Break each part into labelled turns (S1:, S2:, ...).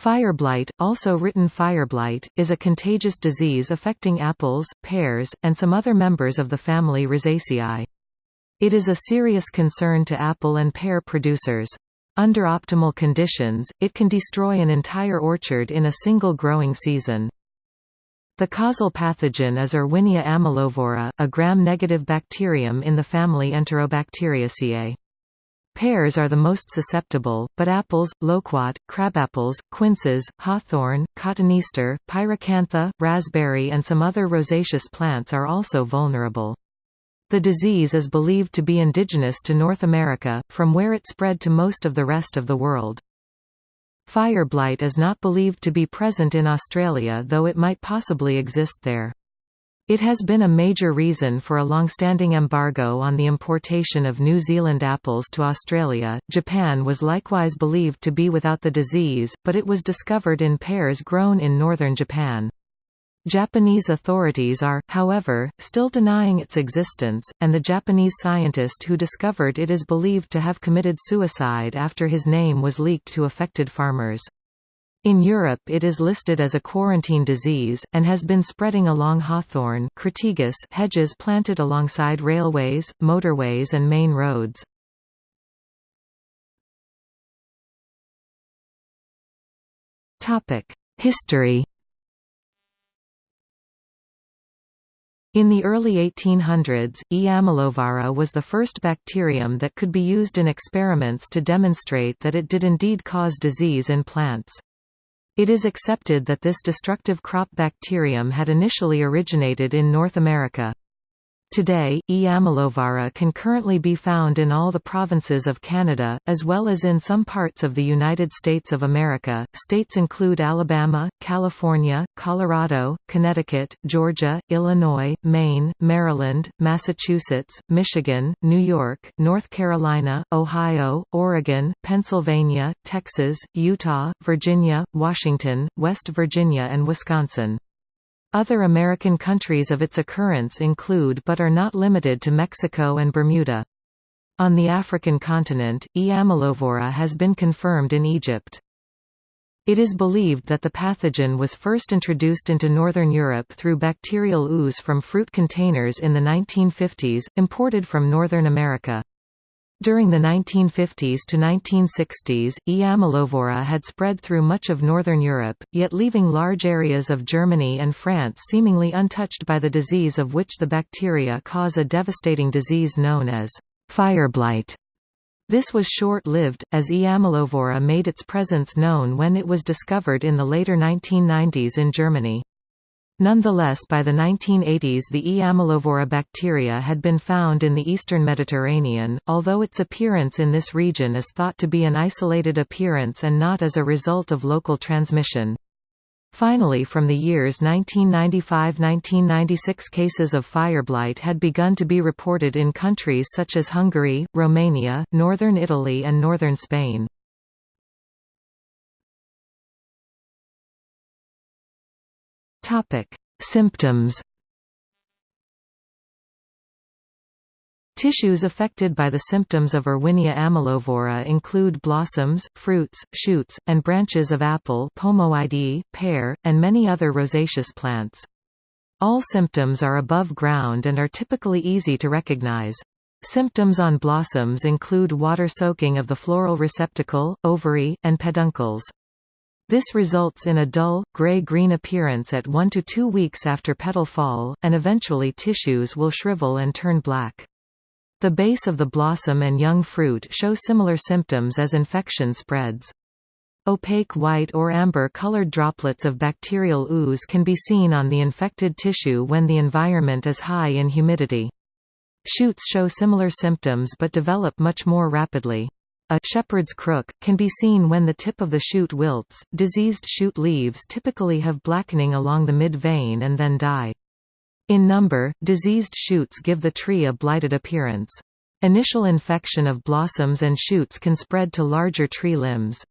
S1: Fire blight, also written fire blight, is a contagious disease affecting apples, pears, and some other members of the family Rosaceae. It is a serious concern to apple and pear producers. Under optimal conditions, it can destroy an entire orchard in a single growing season. The causal pathogen is Erwinia amylovora, a gram-negative bacterium in the family Enterobacteriaceae. Pears are the most susceptible, but apples, loquat, crabapples, quinces, hawthorn, cotoneaster, pyracantha, raspberry and some other rosaceous plants are also vulnerable. The disease is believed to be indigenous to North America, from where it spread to most of the rest of the world. Fire blight is not believed to be present in Australia though it might possibly exist there. It has been a major reason for a long-standing embargo on the importation of New Zealand apples to Australia. Japan was likewise believed to be without the disease, but it was discovered in pears grown in northern Japan. Japanese authorities are, however, still denying its existence, and the Japanese scientist who discovered it is believed to have committed suicide after his name was leaked to affected farmers. In Europe it is listed as a quarantine disease, and has been spreading along hawthorn hedges planted alongside railways, motorways and main roads. History In the early 1800s, E. amylovora was the first bacterium that could be used in experiments to demonstrate that it did indeed cause disease in plants. It is accepted that this destructive crop bacterium had initially originated in North America. Today, E. amylovora can currently be found in all the provinces of Canada, as well as in some parts of the United States of America. States include Alabama, California, Colorado, Connecticut, Georgia, Illinois, Maine, Maryland, Massachusetts, Michigan, New York, North Carolina, Ohio, Oregon, Pennsylvania, Texas, Utah, Virginia, Washington, West Virginia and Wisconsin. Other American countries of its occurrence include but are not limited to Mexico and Bermuda. On the African continent, E. amylovora has been confirmed in Egypt. It is believed that the pathogen was first introduced into northern Europe through bacterial ooze from fruit containers in the 1950s, imported from Northern America. During the 1950s to 1960s, E. amylovora had spread through much of northern Europe, yet leaving large areas of Germany and France seemingly untouched by the disease of which the bacteria cause a devastating disease known as fire blight. This was short-lived, as E. amylovora made its presence known when it was discovered in the later 1990s in Germany. Nonetheless by the 1980s the E. amylovora bacteria had been found in the eastern Mediterranean, although its appearance in this region is thought to be an isolated appearance and not as a result of local transmission. Finally from the years 1995–1996 cases of fire blight had begun to be reported in countries such as Hungary, Romania, northern Italy and northern Spain. Topic: Symptoms. Tissues affected by the symptoms of Erwinia amylovora include blossoms, fruits, shoots, and branches of apple Pomoideae, pear, and many other rosaceous plants. All symptoms are above ground and are typically easy to recognize. Symptoms on blossoms include water soaking of the floral receptacle, ovary, and peduncles. This results in a dull, gray-green appearance at 1 to 2 weeks after petal fall, and eventually tissues will shrivel and turn black. The base of the blossom and young fruit show similar symptoms as infection spreads. Opaque white or amber-colored droplets of bacterial ooze can be seen on the infected tissue when the environment is high in humidity. Shoots show similar symptoms but develop much more rapidly. A shepherd's crook can be seen when the tip of the shoot wilts. Diseased shoot leaves typically have blackening along the mid-vein and then die. In number, diseased shoots give the tree a blighted appearance. Initial infection of blossoms and shoots can spread to larger tree limbs.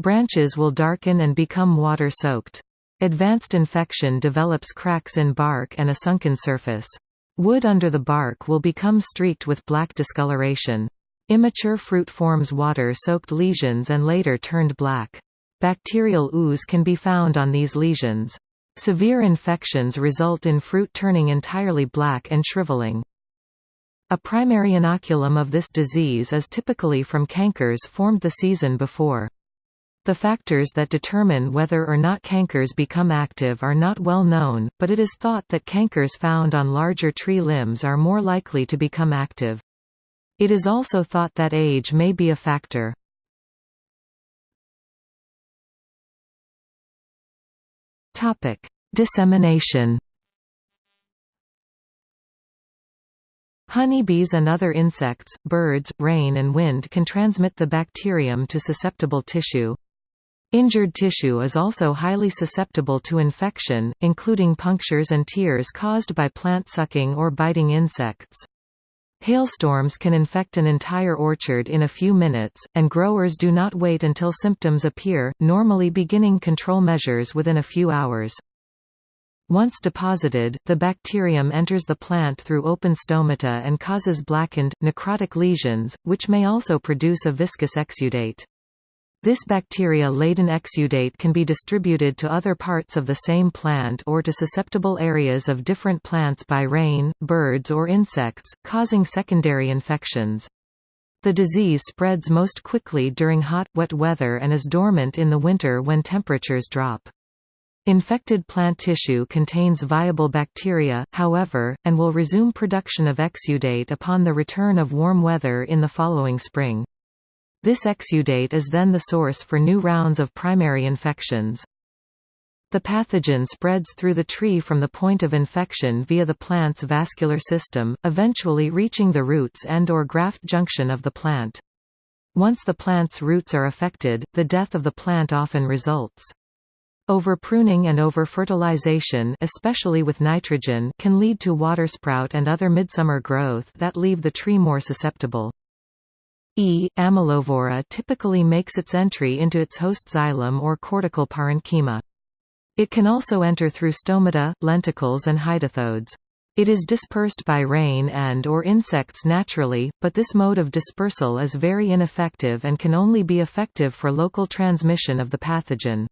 S1: Branches will darken and become water-soaked. Advanced infection develops cracks in bark and a sunken surface. Wood under the bark will become streaked with black discoloration. Immature fruit forms water-soaked lesions and later turned black. Bacterial ooze can be found on these lesions. Severe infections result in fruit turning entirely black and shriveling. A primary inoculum of this disease is typically from cankers formed the season before. The factors that determine whether or not cankers become active are not well known, but it is thought that cankers found on larger tree limbs are more likely to become active. It is also thought that age may be a factor. Topic: Dissemination Honeybees and other insects, birds, rain and wind can transmit the bacterium to susceptible tissue. Injured tissue is also highly susceptible to infection, including punctures and tears caused by plant sucking or biting insects. Hailstorms can infect an entire orchard in a few minutes, and growers do not wait until symptoms appear, normally beginning control measures within a few hours. Once deposited, the bacterium enters the plant through open stomata and causes blackened, necrotic lesions, which may also produce a viscous exudate. This bacteria-laden exudate can be distributed to other parts of the same plant or to susceptible areas of different plants by rain, birds or insects, causing secondary infections. The disease spreads most quickly during hot, wet weather and is dormant in the winter when temperatures drop. Infected plant tissue contains viable bacteria, however, and will resume production of exudate upon the return of warm weather in the following spring. This exudate is then the source for new rounds of primary infections. The pathogen spreads through the tree from the point of infection via the plant's vascular system, eventually reaching the roots and or graft junction of the plant. Once the plant's roots are affected, the death of the plant often results. Overpruning and overfertilization especially with nitrogen can lead to watersprout and other midsummer growth that leave the tree more susceptible. E. amylovora typically makes its entry into its host xylem or cortical parenchyma. It can also enter through stomata, lenticels and hydathodes. It is dispersed by rain and or insects naturally, but this mode of dispersal is very ineffective and can only be effective for local transmission of the pathogen.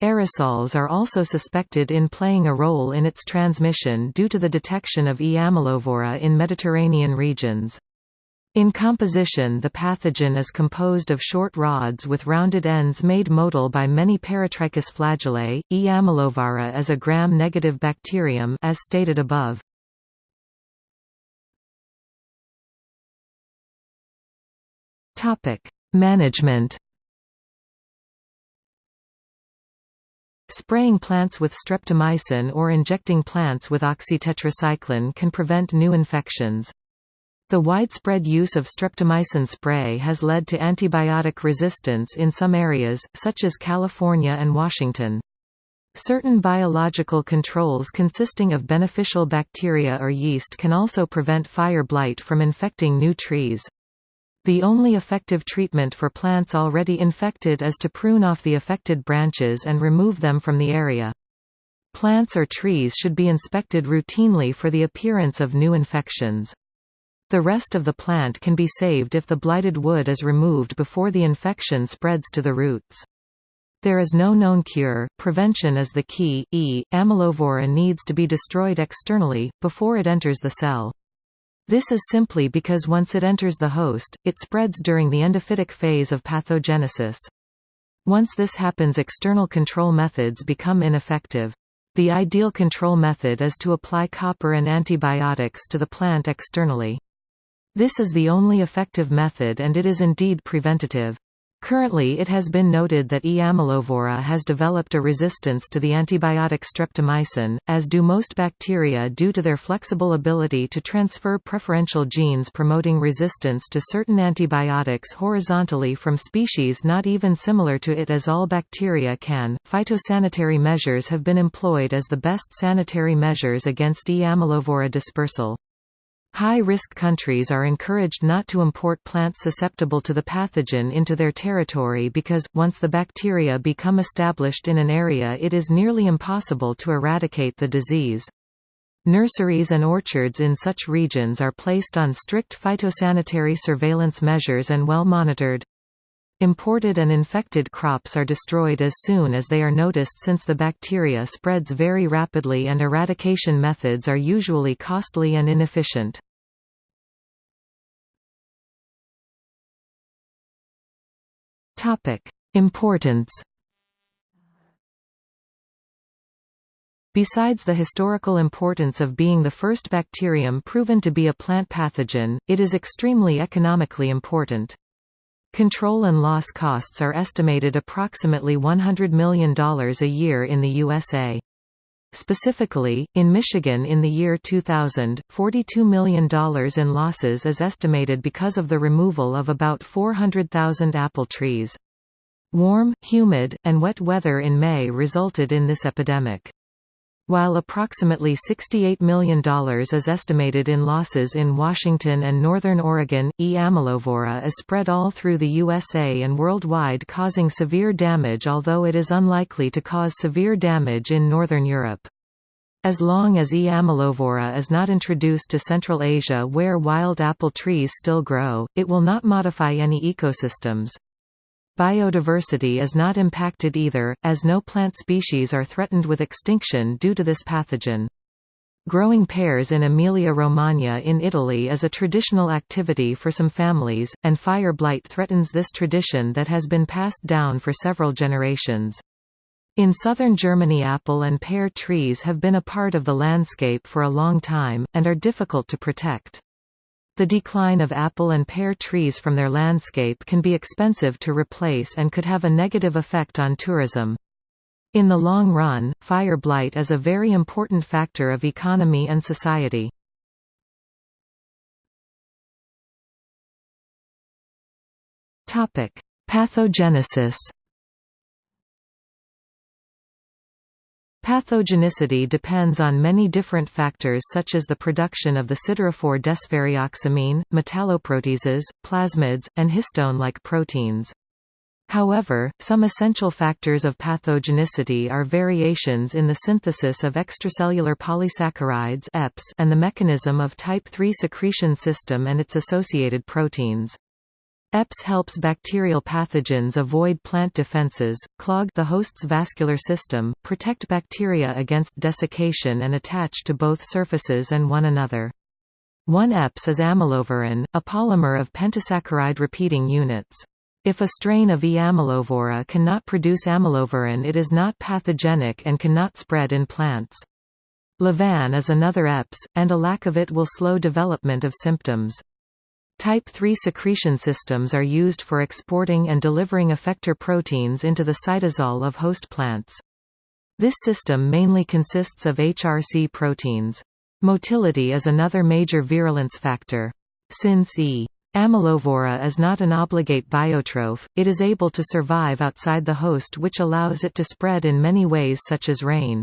S1: Aerosols are also suspected in playing a role in its transmission due to the detection of E. amylovora in Mediterranean regions. In composition the pathogen is composed of short rods with rounded ends made motile by many peritrichous flagellae. E. amylovora is a gram-negative bacterium as stated above. Management Spraying plants with streptomycin or injecting plants with oxytetracycline can prevent new infections. The widespread use of streptomycin spray has led to antibiotic resistance in some areas, such as California and Washington. Certain biological controls consisting of beneficial bacteria or yeast can also prevent fire blight from infecting new trees. The only effective treatment for plants already infected is to prune off the affected branches and remove them from the area. Plants or trees should be inspected routinely for the appearance of new infections. The rest of the plant can be saved if the blighted wood is removed before the infection spreads to the roots. There is no known cure, prevention is the key. E. amylovora needs to be destroyed externally, before it enters the cell. This is simply because once it enters the host, it spreads during the endophytic phase of pathogenesis. Once this happens external control methods become ineffective. The ideal control method is to apply copper and antibiotics to the plant externally. This is the only effective method and it is indeed preventative. Currently it has been noted that E. amylovora has developed a resistance to the antibiotic streptomycin, as do most bacteria due to their flexible ability to transfer preferential genes promoting resistance to certain antibiotics horizontally from species not even similar to it as all bacteria can. Phytosanitary measures have been employed as the best sanitary measures against E. amylovora dispersal. High-risk countries are encouraged not to import plants susceptible to the pathogen into their territory because, once the bacteria become established in an area it is nearly impossible to eradicate the disease. Nurseries and orchards in such regions are placed on strict phytosanitary surveillance measures and well monitored. Imported and infected crops are destroyed as soon as they are noticed since the bacteria spreads very rapidly and eradication methods are usually costly and inefficient. Importance Besides the historical importance of being the first bacterium proven to be a plant pathogen, it is extremely economically important. Control and loss costs are estimated approximately $100 million a year in the USA. Specifically, in Michigan in the year 2000, $42 million in losses is estimated because of the removal of about 400,000 apple trees. Warm, humid, and wet weather in May resulted in this epidemic. While approximately $68 million is estimated in losses in Washington and northern Oregon, E. amylovora is spread all through the USA and worldwide causing severe damage although it is unlikely to cause severe damage in northern Europe. As long as E. amylovora is not introduced to Central Asia where wild apple trees still grow, it will not modify any ecosystems. Biodiversity is not impacted either, as no plant species are threatened with extinction due to this pathogen. Growing pears in Emilia-Romagna in Italy is a traditional activity for some families, and fire blight threatens this tradition that has been passed down for several generations. In southern Germany apple and pear trees have been a part of the landscape for a long time, and are difficult to protect. The decline of apple and pear trees from their landscape can be expensive to replace and could have a negative effect on tourism. In the long run, fire blight is a very important factor of economy and society. Pathogenesis Pathogenicity depends on many different factors such as the production of the siderophore desferrioxamine, metalloproteases, plasmids, and histone-like proteins. However, some essential factors of pathogenicity are variations in the synthesis of extracellular polysaccharides and the mechanism of type III secretion system and its associated proteins. EPS helps bacterial pathogens avoid plant defenses, clog the host's vascular system, protect bacteria against desiccation and attach to both surfaces and one another. One EPS is amylovoran, a polymer of pentasaccharide repeating units. If a strain of E. amylovora cannot produce amylovoran it is not pathogenic and cannot spread in plants. Levan is another EPS, and a lack of it will slow development of symptoms. Type III secretion systems are used for exporting and delivering effector proteins into the cytosol of host plants. This system mainly consists of HRC proteins. Motility is another major virulence factor. Since E. amylovora is not an obligate biotroph, it is able to survive outside the host which allows it to spread in many ways such as rain.